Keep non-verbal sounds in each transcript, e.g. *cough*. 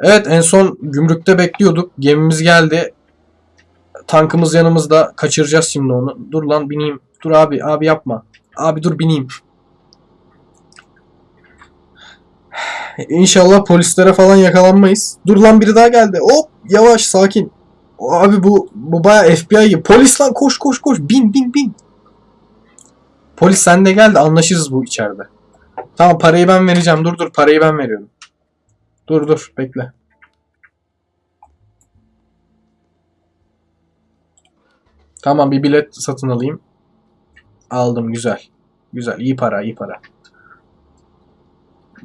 Evet en son gümrükte bekliyorduk. Gemimiz geldi. Tankımız yanımızda. Kaçıracağız şimdi onu. Dur lan bineyim. Dur abi abi yapma. Abi dur bineyim. İnşallah polislere falan yakalanmayız. Dur lan biri daha geldi. Hop yavaş sakin. Abi bu bu baya FBI gibi. Polis lan koş koş koş. Bin bin bin. Polis sen de gel de anlaşırız bu içeride. Tamam parayı ben vereceğim. Dur dur parayı ben veriyorum. Dur dur bekle. Tamam bir bilet satın alayım. Aldım güzel. Güzel iyi para iyi para.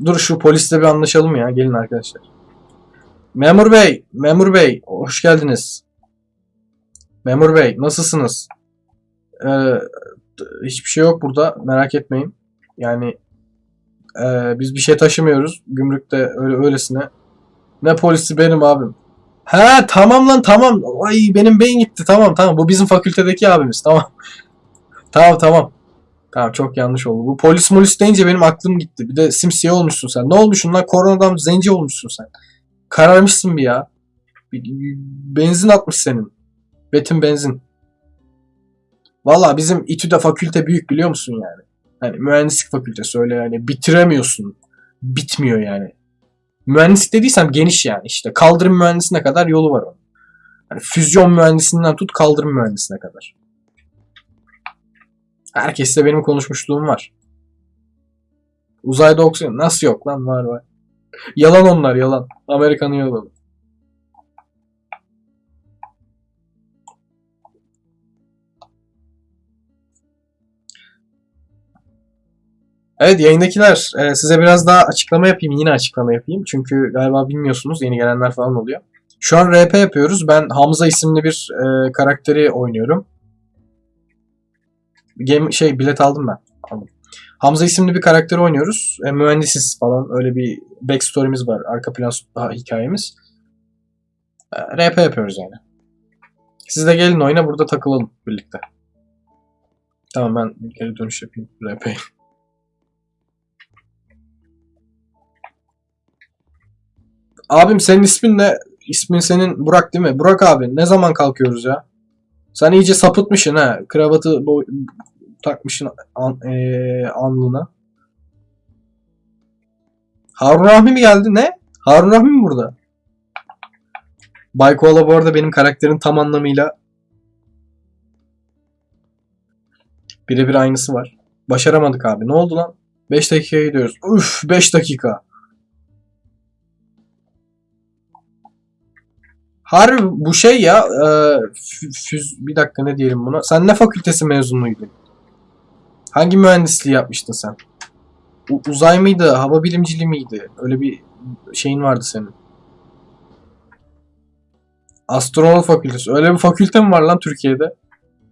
Dur şu polisle bir anlaşalım ya. Gelin arkadaşlar. Memur bey, memur bey hoş geldiniz. Memur bey nasılsınız? Ee, hiçbir şey yok burada merak etmeyin. Yani ee, biz bir şey taşımıyoruz. Gümrükte öyle öylesine. Ne polisi benim abim. He tamam lan tamam. Ay benim beyin gitti. Tamam tamam. Bu bizim fakültedeki abimiz. Tamam. *laughs* tamam tamam. Tamam çok yanlış oldu. Bu polis molis deyince benim aklım gitti. Bir de simsiyah olmuşsun sen. Ne olmuşsun lan? Koronadan zenci olmuşsun sen. Kararmışsın bir ya. Benzin atmış senin. Betin benzin. Valla bizim İTÜ'de fakülte büyük biliyor musun yani? Hani mühendislik fakültesi öyle yani bitiremiyorsun. Bitmiyor yani. Mühendislik dediysem geniş yani işte. Kaldırım mühendisine kadar yolu var onun. Hani füzyon mühendisinden tut kaldırım mühendisine kadar. Herkesle benim konuşmuşluğum var. Uzayda oksijen nasıl yok lan var var. Yalan onlar yalan. Amerika'nın yalanı. Evet yayındakiler e, size biraz daha açıklama yapayım. Yine açıklama yapayım. Çünkü galiba bilmiyorsunuz yeni gelenler falan oluyor. Şu an RP yapıyoruz. Ben Hamza isimli bir e, karakteri oynuyorum. Game, şey bilet aldım ben. Aldım. Hamza isimli bir karakteri oynuyoruz. E, mühendisiz falan öyle bir backstory'miz var. Arka plan hikayemiz. E, RP yapıyoruz yani. Siz de gelin oyuna burada takılalım birlikte. Tamam ben geri dönüş yapayım RP'ye. Abim senin ismin ne? İsmin senin Burak değil mi? Burak abi ne zaman kalkıyoruz ya? Sen iyice sapıtmışsın ha. Kravatı boy- takmışsın an, eee, alnına. Harun Rahmi mi geldi? Ne? Harun Rahmi mi burada? Baykoğlu bu arada benim karakterin tam anlamıyla birebir aynısı var. Başaramadık abi. Ne oldu lan? 5 dakikaya gidiyoruz. Üf 5 dakika. Harbi bu şey ya e, fü- füz bir dakika ne diyelim buna. Sen ne fakültesi mezunuydun? Hangi mühendisliği yapmıştın sen? U- uzay mıydı? Hava bilimciliği miydi? Öyle bir şeyin vardı senin. Astronot fakültesi. Öyle bir fakülte mi var lan Türkiye'de?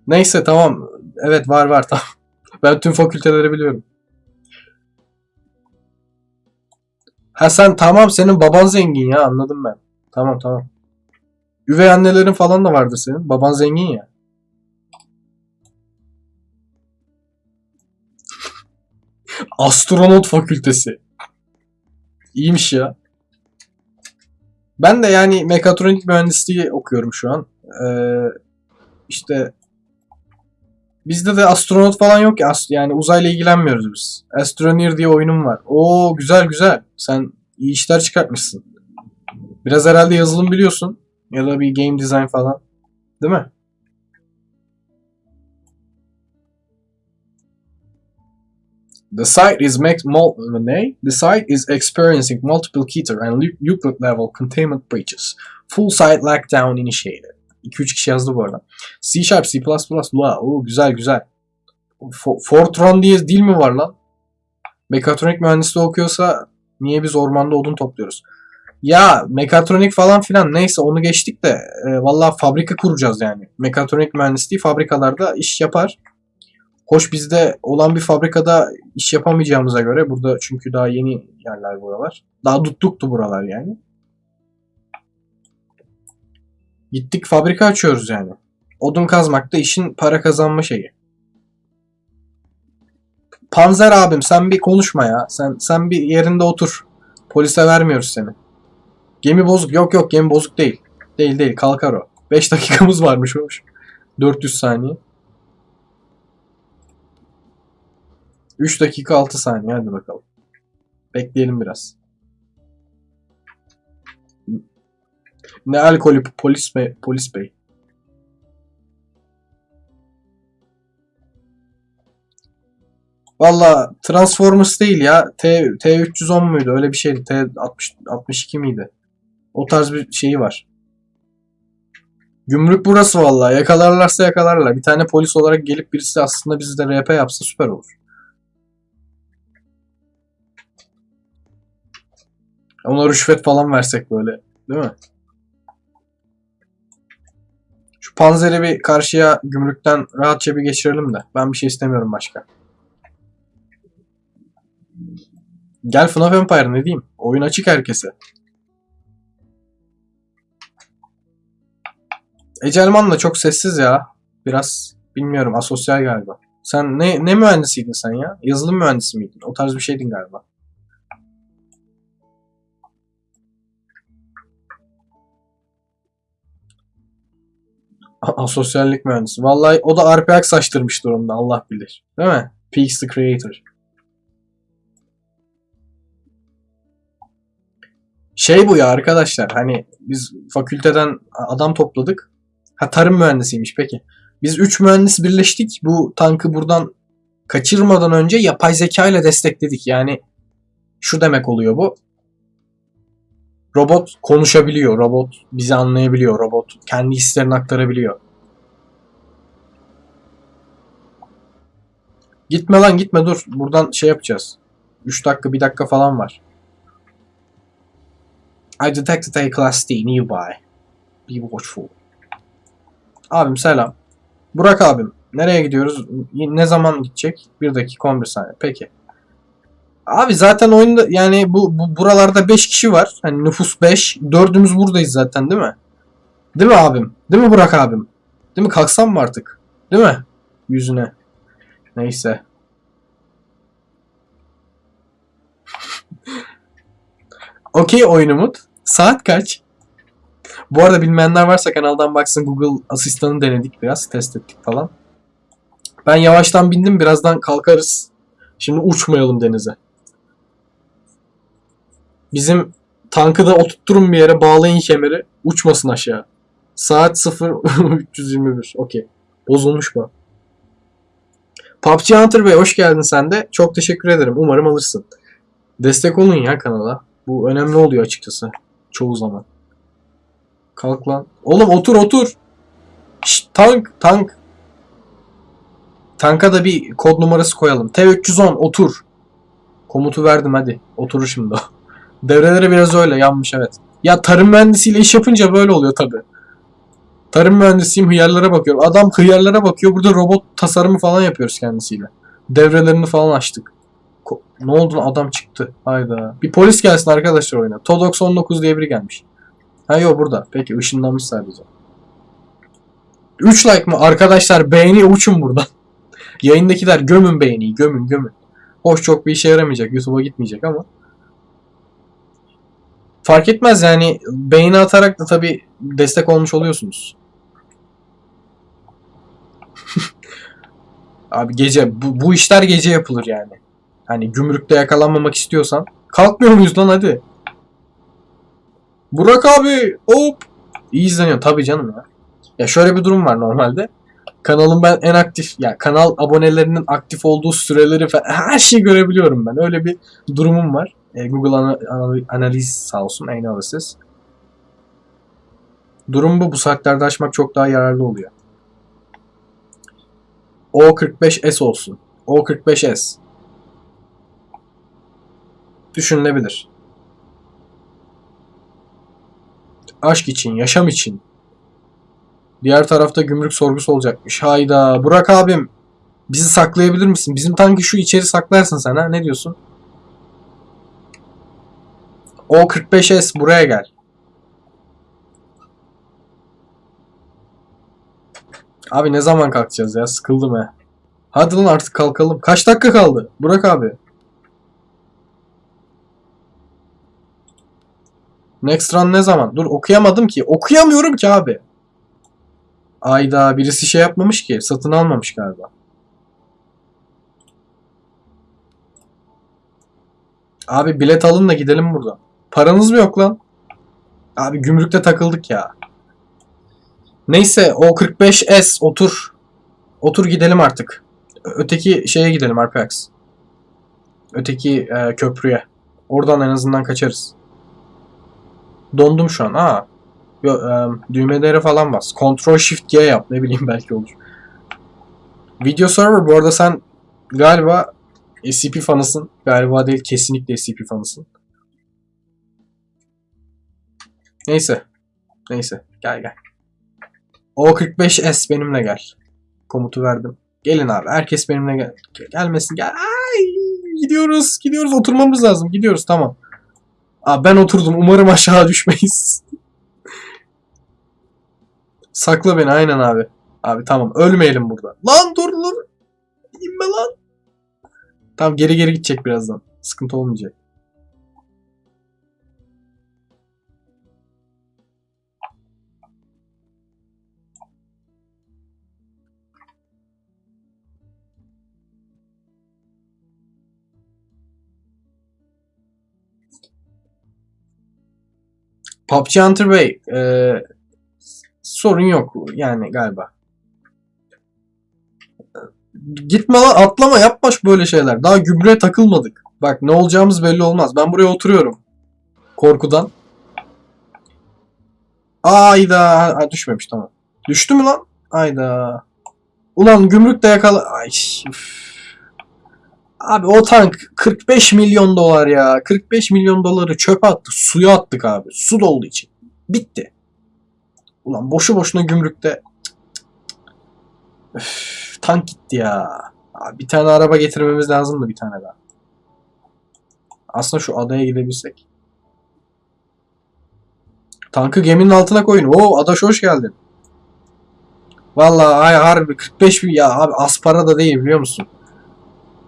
Neyse tamam. Evet var var tamam. *laughs* Ben tüm fakülteleri biliyorum. Ha sen tamam senin baban zengin ya anladım ben. Tamam tamam. Üvey annelerin falan da vardır senin. Baban zengin ya. Astronot fakültesi. İyiymiş ya. Ben de yani mekatronik mühendisliği okuyorum şu an. Ee, işte bizde de astronot falan yok ya. Yani uzayla ilgilenmiyoruz biz. Astroneer diye oyunum var. Oo güzel güzel. Sen iyi işler çıkartmışsın. Biraz herhalde yazılım biliyorsun. Ya da bir game design falan. Değil mi? The site is ne? The site is experiencing multiple Keter and Euclid level containment breaches. Full site lockdown initiated. 2-3 kişi yazdı bu arada. C Sharp, C++, Lua. Oo, güzel güzel. Fo- Fortran diye dil mi var lan? Mekatronik mühendisliği okuyorsa niye biz ormanda odun topluyoruz? Ya mekatronik falan filan neyse onu geçtik de e, valla fabrika kuracağız yani. Mekatronik mühendisliği fabrikalarda iş yapar. Hoş bizde olan bir fabrikada iş yapamayacağımıza göre burada çünkü daha yeni yerler buralar. Daha tuttuktu buralar yani. Gittik fabrika açıyoruz yani. Odun kazmak da işin para kazanma şeyi. Panzer abim sen bir konuşma ya. Sen sen bir yerinde otur. Polise vermiyoruz seni. Gemi bozuk. Yok yok gemi bozuk değil. Değil değil kalkar o. 5 dakikamız *laughs* varmış hoş. 400 saniye. 3 dakika 6 saniye hadi bakalım. Bekleyelim biraz. Ne alkolü polis bey, polis bey. Valla Transformers değil ya. T, T310 muydu? Öyle bir şeydi. T60, 62 miydi? O tarz bir şeyi var. Gümrük burası vallahi. Yakalarlarsa yakalarlar. Bir tane polis olarak gelip birisi aslında bizi de RP yapsa süper olur. Ona rüşvet falan versek böyle. Değil mi? Şu panzeri bir karşıya gümrükten rahatça bir geçirelim de. Ben bir şey istemiyorum başka. Gel FNAF Empire ne diyeyim? Oyun açık herkese. Ecelman da çok sessiz ya. Biraz bilmiyorum asosyal galiba. Sen ne ne mühendisiydin sen ya? Yazılım mühendisi miydin? O tarz bir şeydin galiba. Asosyallik mühendisi. Vallahi o da RPX saçtırmış durumda Allah bilir. Değil mi? Peaks the Creator. Şey bu ya arkadaşlar hani biz fakülteden adam topladık. Ha tarım mühendisiymiş peki. Biz 3 mühendis birleştik. Bu tankı buradan kaçırmadan önce yapay zeka ile destekledik. Yani şu demek oluyor bu. Robot konuşabiliyor. Robot bizi anlayabiliyor. Robot kendi hislerini aktarabiliyor. Gitme lan gitme dur. Buradan şey yapacağız. 3 dakika 1 dakika falan var. I detected a class D nearby. Be watchful. Abim selam. Burak abim. Nereye gidiyoruz? Ne zaman gidecek? 1 dakika 11 saniye. Peki. Abi zaten oyunda yani bu, bu buralarda 5 kişi var. Hani nüfus 5. Dördümüz buradayız zaten değil mi? Değil mi abim? Değil mi Burak abim? Değil mi? Kalksam mı artık? Değil mi? Yüzüne. Neyse. *laughs* Okey oyun Umut. Saat kaç? Bu arada bilmeyenler varsa kanaldan baksın Google asistanı denedik biraz. Test ettik falan. Ben yavaştan bindim. Birazdan kalkarız. Şimdi uçmayalım denize. Bizim tankı da oturtturun bir yere bağlayın kemeri. Uçmasın aşağı. Saat 0 321. Okey. Bozulmuş bu. PUBG Hunter Bey hoş geldin sen de. Çok teşekkür ederim. Umarım alırsın. Destek olun ya kanala. Bu önemli oluyor açıkçası. Çoğu zaman. Kalk lan. Oğlum otur otur. Şşt, tank tank. Tanka da bir kod numarası koyalım. T310 otur. Komutu verdim hadi. Oturur şimdi o. *laughs* Devreleri biraz öyle yanmış evet. Ya tarım mühendisiyle iş yapınca böyle oluyor tabi. Tarım mühendisiyim hıyarlara bakıyorum. Adam hıyarlara bakıyor. Burada robot tasarımı falan yapıyoruz kendisiyle. Devrelerini falan açtık. Ko- ne oldu adam çıktı. Hayda. Bir polis gelsin arkadaşlar oyuna. Todox 19 diye biri gelmiş. Ha yok burada. Peki ışınlanmış sadece. 3 like mı? Arkadaşlar beğeni uçun buradan. *laughs* Yayındakiler gömün beğeniyi. Gömün gömün. Hoş çok bir işe yaramayacak. YouTube'a gitmeyecek ama. Fark etmez yani beğeni atarak da tabi destek olmuş oluyorsunuz. *laughs* Abi gece bu, bu işler gece yapılır yani. Hani gümrükte yakalanmamak istiyorsan kalkmıyor muyuz lan hadi. Burak abi hop. İyi izleniyor tabi canım ya. Ya şöyle bir durum var normalde. Kanalın ben en aktif ya kanal abonelerinin aktif olduğu süreleri falan her şeyi görebiliyorum ben. Öyle bir durumum var. E, Google ana, ana- analiz sağ olsun analysis. Durum bu. Bu saatlerde açmak çok daha yararlı oluyor. O45S olsun. O45S. Düşünülebilir. Aşk için, yaşam için. Diğer tarafta gümrük sorgusu olacakmış. Hayda. Burak abim. Bizi saklayabilir misin? Bizim tankı şu içeri saklarsın sen ha? Ne diyorsun? O45S buraya gel. Abi ne zaman kalkacağız ya? Sıkıldım he. Hadi lan artık kalkalım. Kaç dakika kaldı? Burak abi. Next run ne zaman? Dur okuyamadım ki. Okuyamıyorum ki abi. Ayda birisi şey yapmamış ki. Satın almamış galiba. Abi bilet alın da gidelim buradan. Paranız mı yok lan? Abi gümrükte takıldık ya. Neyse o 45S otur. Otur gidelim artık. Öteki şeye gidelim Arpax. Öteki e, köprüye. Oradan en azından kaçarız. Dondum şu an. Aa. Yo, e, düğmelere falan bas. Ctrl Shift G yap. Ne bileyim belki olur. Video server bu arada sen galiba SCP fanısın. Galiba değil kesinlikle SCP fanısın. Neyse. Neyse. Gel gel. O45S benimle gel. Komutu verdim. Gelin abi. Herkes benimle gel. Gelmesin. Gel. Ay, gidiyoruz. Gidiyoruz. Oturmamız lazım. Gidiyoruz. Tamam. Abi ben oturdum. Umarım aşağı düşmeyiz. Sakla beni. Aynen abi. Abi tamam. Ölmeyelim burada. Lan dur dur. İnme lan. Tamam geri geri gidecek birazdan. Sıkıntı olmayacak. PUBG Hunter Bey, e, sorun yok yani galiba. Gitme lan atlama yapma şu böyle şeyler. Daha gübre takılmadık. Bak ne olacağımız belli olmaz. Ben buraya oturuyorum. Korkudan. Ayda. Ha, düşmemiş tamam. Düştü mü lan? Ayda. Ulan gümrükte yakala... Ay. üf. Abi o tank 45 milyon dolar ya. 45 milyon doları çöpe attık. Suya attık abi. Su dolduğu için. Bitti. Ulan boşu boşuna gümrükte. Üf, tank gitti ya. Abi bir tane araba getirmemiz lazımdı bir tane daha. Aslında şu adaya gidebilsek. Tankı geminin altına koyun. Oo adaş hoş geldin. Vallahi ay harbi 45 bin ya abi az para da değil biliyor musun?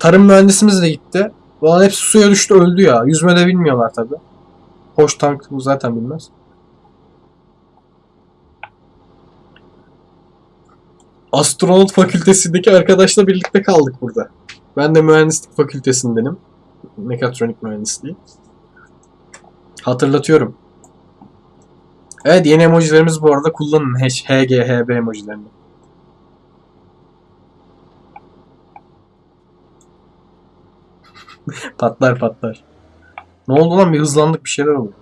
Tarım mühendisimiz de gitti. Ulan hepsi suya düştü öldü ya. Yüzme de bilmiyorlar tabi. Hoş tank bu zaten bilmez. Astronot fakültesindeki arkadaşla birlikte kaldık burada. Ben de mühendislik fakültesindenim. Mekatronik mühendisliği. Hatırlatıyorum. Evet yeni emojilerimiz bu arada kullanın. H, HG, HB emojilerini. *laughs* patlar patlar. Ne oldu lan bir hızlandık bir şeyler oldu.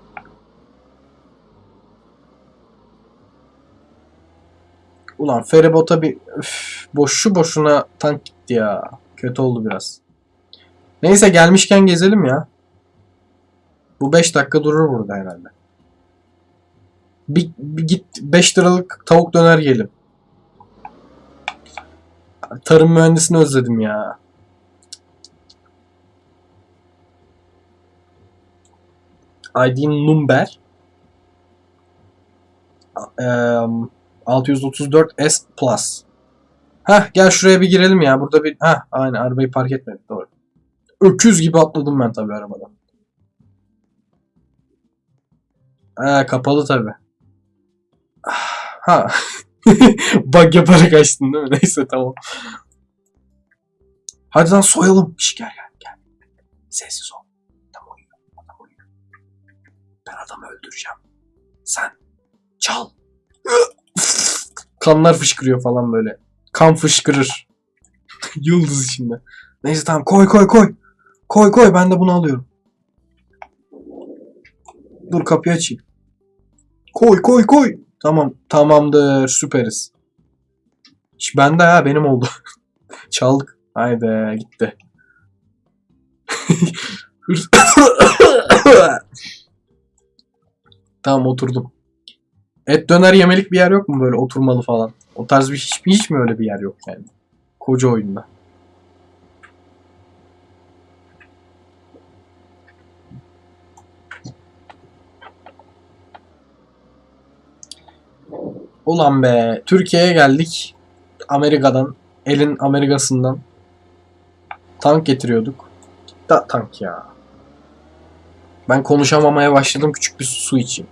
Ulan feribota bir üf, boşu boşuna tank gitti ya. Kötü oldu biraz. Neyse gelmişken gezelim ya. Bu 5 dakika durur burada herhalde. Bir, bir git 5 liralık tavuk döner yiyelim. Tarım mühendisini özledim ya. ID number Eee, 634 S Plus. Heh gel şuraya bir girelim ya. Burada bir heh aynı arabayı park etmedik doğru. Öküz gibi atladım ben tabii arabadan. Ee, kapalı tabii. *sighs* Ha. *laughs* Bug yaparak açtın değil mi? *laughs* Neyse tamam. Hadi lan soyalım. Şş, gel gel gel. Sessiz ol. Adamı öldüreceğim. Sen çal. Kanlar fışkırıyor falan böyle. Kan fışkırır. Yıldız içinde. Neyse tamam koy koy koy. Koy koy ben de bunu alıyorum. Dur kapıyı açayım. Koy koy koy. Tamam tamamdır süperiz. İş bende ha benim oldu. Çaldık. Haydi gitti. Tamam oturdum. Et döner yemelik bir yer yok mu böyle oturmalı falan? O tarz bir hiç, hiç mi öyle bir yer yok yani? Koca oyunda. Ulan be Türkiye'ye geldik. Amerika'dan. Elin Amerika'sından. Tank getiriyorduk. Da tank ya. Ben konuşamamaya başladım. Küçük bir su içeyim.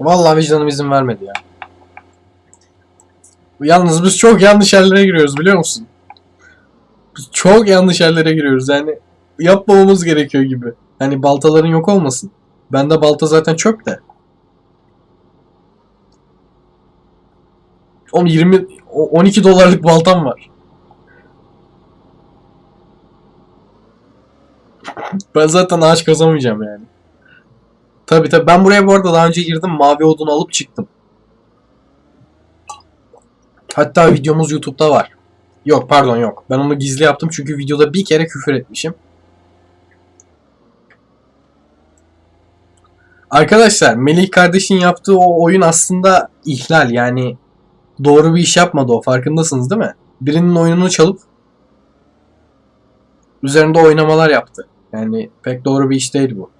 Vallahi vicdanım izin vermedi ya. Yalnız biz çok yanlış yerlere giriyoruz biliyor musun? Biz çok yanlış yerlere giriyoruz yani yapmamamız gerekiyor gibi. Hani baltaların yok olmasın. Bende balta zaten çöp de. Oğlum 20 o- 12 dolarlık baltam var. Ben zaten ağaç kazamayacağım yani. Tabi tabi ben buraya bu arada daha önce girdim mavi odun alıp çıktım. Hatta videomuz YouTube'da var. Yok pardon yok. Ben onu gizli yaptım çünkü videoda bir kere küfür etmişim. Arkadaşlar Melih kardeşin yaptığı o oyun aslında ihlal yani doğru bir iş yapmadı o farkındasınız değil mi? Birinin oyununu çalıp üzerinde oynamalar yaptı. Yani pek doğru bir iş değil bu.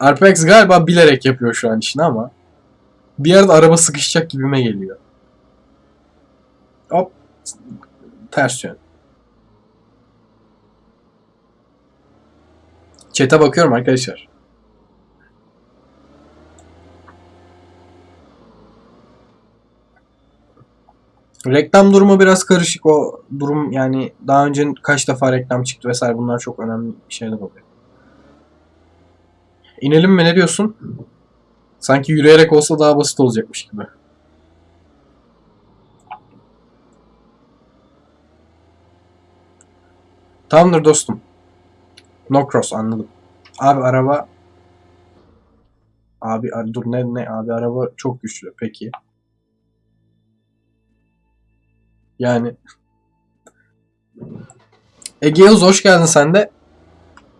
Arpex galiba bilerek yapıyor şu an işini ama bir yerde araba sıkışacak gibime geliyor. Hop. Ters yön. Chat'e bakıyorum arkadaşlar. Reklam durumu biraz karışık o durum yani daha önce kaç defa reklam çıktı vesaire bunlar çok önemli şeyler oluyor. İnelim mi ne diyorsun? Sanki yürüyerek olsa daha basit olacakmış gibi. Tamamdır dostum. No cross anladım. Abi araba Abi dur ne ne abi araba çok güçlü peki. Yani Ege hoş geldin sen de.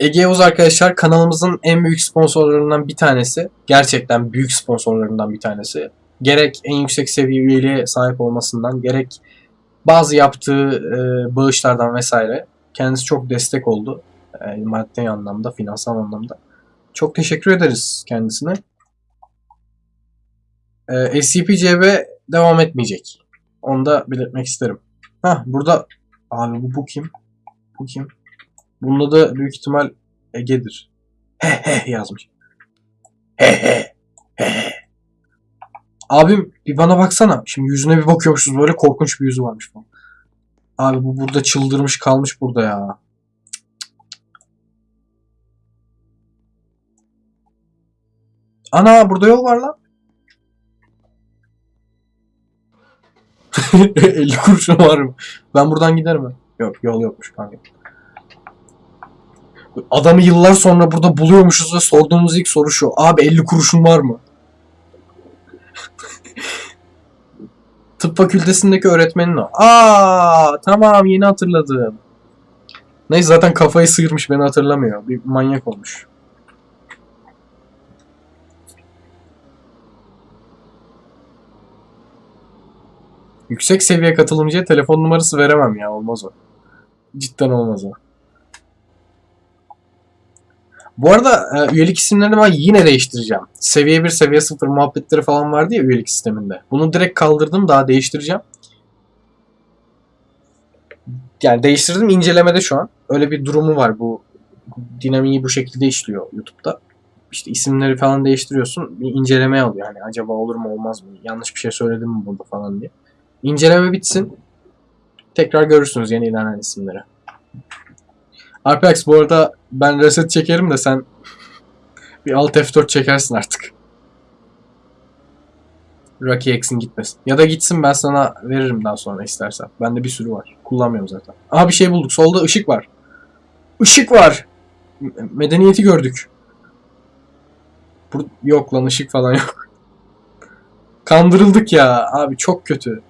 Ege arkadaşlar kanalımızın en büyük sponsorlarından bir tanesi. Gerçekten büyük sponsorlarından bir tanesi. Gerek en yüksek seviye üyeliğe sahip olmasından gerek bazı yaptığı e, bağışlardan vesaire kendisi çok destek oldu. E, maddi anlamda, finansal anlamda. Çok teşekkür ederiz kendisine. E, SCP-CB devam etmeyecek. Onu da belirtmek isterim. Hah burada abi bu, bu kim? Bu kim? Bunda da büyük ihtimal Ege'dir. He he yazmış. He he. He he. Abim bir bana baksana. Şimdi yüzüne bir bakıyormuşuz böyle korkunç bir yüzü varmış falan. Abi bu burada çıldırmış kalmış burada ya. Ana burada yol var lan. *laughs* 50 kuruşun var mı? Ben buradan giderim. ha. Yok yol yokmuş kanka. Adamı yıllar sonra burada buluyormuşuz ve sorduğumuz ilk soru şu. Abi 50 kuruşun var mı? *laughs* Tıp fakültesindeki öğretmenin o. Aa tamam yeni hatırladım. Neyse zaten kafayı sıyırmış beni hatırlamıyor. Bir manyak olmuş. Yüksek seviye katılımcıya telefon numarası veremem ya olmaz o. Cidden olmaz o. Bu arada e, üyelik isimlerini ben yine değiştireceğim. Seviye 1, seviye 0 muhabbetleri falan vardı ya üyelik sisteminde. Bunu direkt kaldırdım daha değiştireceğim. Yani değiştirdim incelemede şu an. Öyle bir durumu var bu dinamiği bu şekilde işliyor YouTube'da. İşte isimleri falan değiştiriyorsun. Bir inceleme alıyor. Hani acaba olur mu olmaz mı? Yanlış bir şey söyledim mi burada falan diye. İnceleme bitsin. Tekrar görürsünüz yeni ilerleyen isimleri. Arpex bu arada ben reset çekerim de sen *laughs* bir alt F4 çekersin artık. Rocky X'in gitmesin. Ya da gitsin ben sana veririm daha sonra istersen. Bende bir sürü var. Kullanmıyorum zaten. Aha bir şey bulduk. Solda ışık var. Işık var. Medeniyeti gördük. Bur- yok lan ışık falan yok. *laughs* Kandırıldık ya. Abi çok kötü.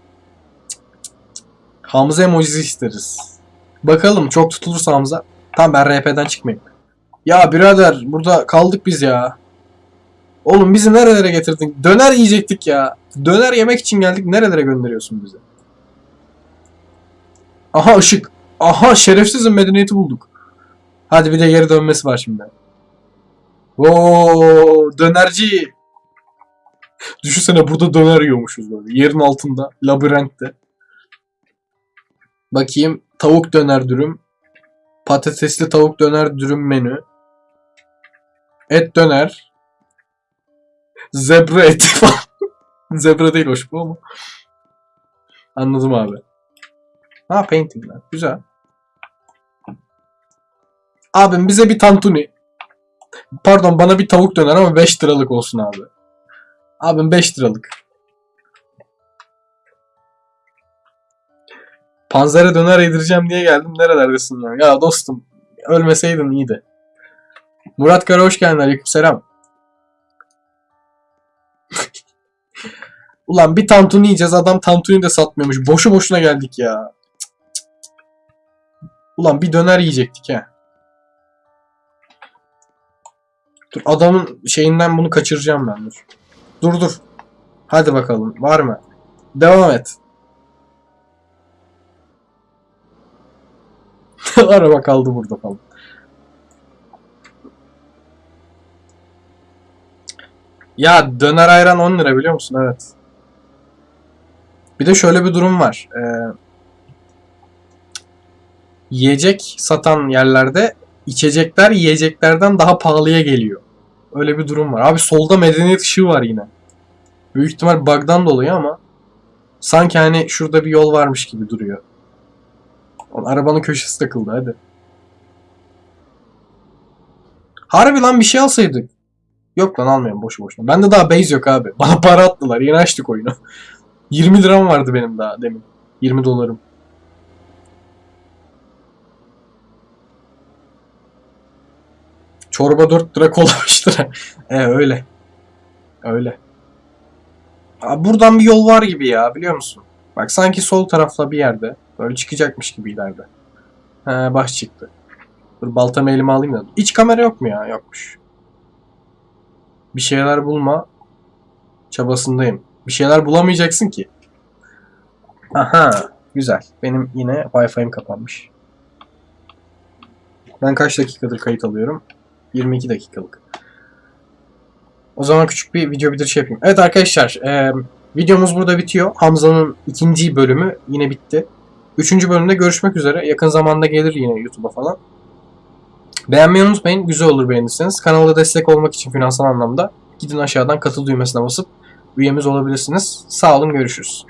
Hamza emojisi isteriz. Bakalım çok tutulursa Hamza. Tamam ben RP'den çıkmayayım. Ya birader burada kaldık biz ya. Oğlum bizi nerelere getirdin? Döner yiyecektik ya. Döner yemek için geldik. Nerelere gönderiyorsun bizi? Aha ışık. Aha şerefsizin medeniyeti bulduk. Hadi bir de geri dönmesi var şimdi. Oo dönerci. Düşünsene burada döner yiyormuşuz böyle. Yerin altında. Labirentte. Bakayım. Tavuk döner dürüm. Patatesli tavuk döner dürüm menü. Et döner. Zebra eti *laughs* falan. Zebra değil hoş bu ama. Anladım abi. Ha paintingler. Güzel. Abim bize bir tantuni. Pardon bana bir tavuk döner ama 5 liralık olsun abi. Abim 5 liralık. Panzere döner yedireceğim diye geldim. Nerelerdesin ya? Ya dostum ölmeseydin iyiydi. Murat Kara hoş geldin. Aleykümselam. *laughs* Ulan bir tantuni yiyeceğiz. Adam tantuni de satmıyormuş. Boşu boşuna geldik ya. Ulan bir döner yiyecektik ha. Dur adamın şeyinden bunu kaçıracağım ben dur. Dur dur. Hadi bakalım. Var mı? Devam et. *laughs* Araba kaldı burada falan. Ya döner ayran 10 lira biliyor musun? Evet. Bir de şöyle bir durum var. Ee, yiyecek satan yerlerde içecekler yiyeceklerden daha pahalıya geliyor. Öyle bir durum var. Abi solda medeniyet ışığı var yine. Büyük ihtimal bug'dan dolayı ama sanki hani şurada bir yol varmış gibi duruyor. Oğlum, arabanın köşesi takıldı hadi. Harbi lan bir şey alsaydık. Yok lan almayayım boşu boşuna. Bende daha base yok abi. *laughs* Bana para attılar. Yeni açtık oyunu. *laughs* 20 liram vardı benim daha demin. 20 dolarım. Çorba 4 lira kola *laughs* 5 lira. e öyle. Öyle. Aa, buradan bir yol var gibi ya biliyor musun? Bak sanki sol tarafta bir yerde. Böyle çıkacakmış gibi ileride. He baş çıktı. Dur baltamı elime alayım da. İç kamera yok mu ya? Yokmuş. Bir şeyler bulma çabasındayım. Bir şeyler bulamayacaksın ki. Aha. Güzel. Benim yine Wi-Fi'm kapanmış. Ben kaç dakikadır kayıt alıyorum? 22 dakikalık. O zaman küçük bir video bitiriş yapayım. Evet arkadaşlar. E, videomuz burada bitiyor. Hamza'nın ikinci bölümü yine bitti. Üçüncü bölümde görüşmek üzere. Yakın zamanda gelir yine YouTube'a falan. Beğenmeyi unutmayın. Güzel olur beğenirseniz. Kanala destek olmak için finansal anlamda gidin aşağıdan katıl düğmesine basıp üyemiz olabilirsiniz. Sağ olun görüşürüz.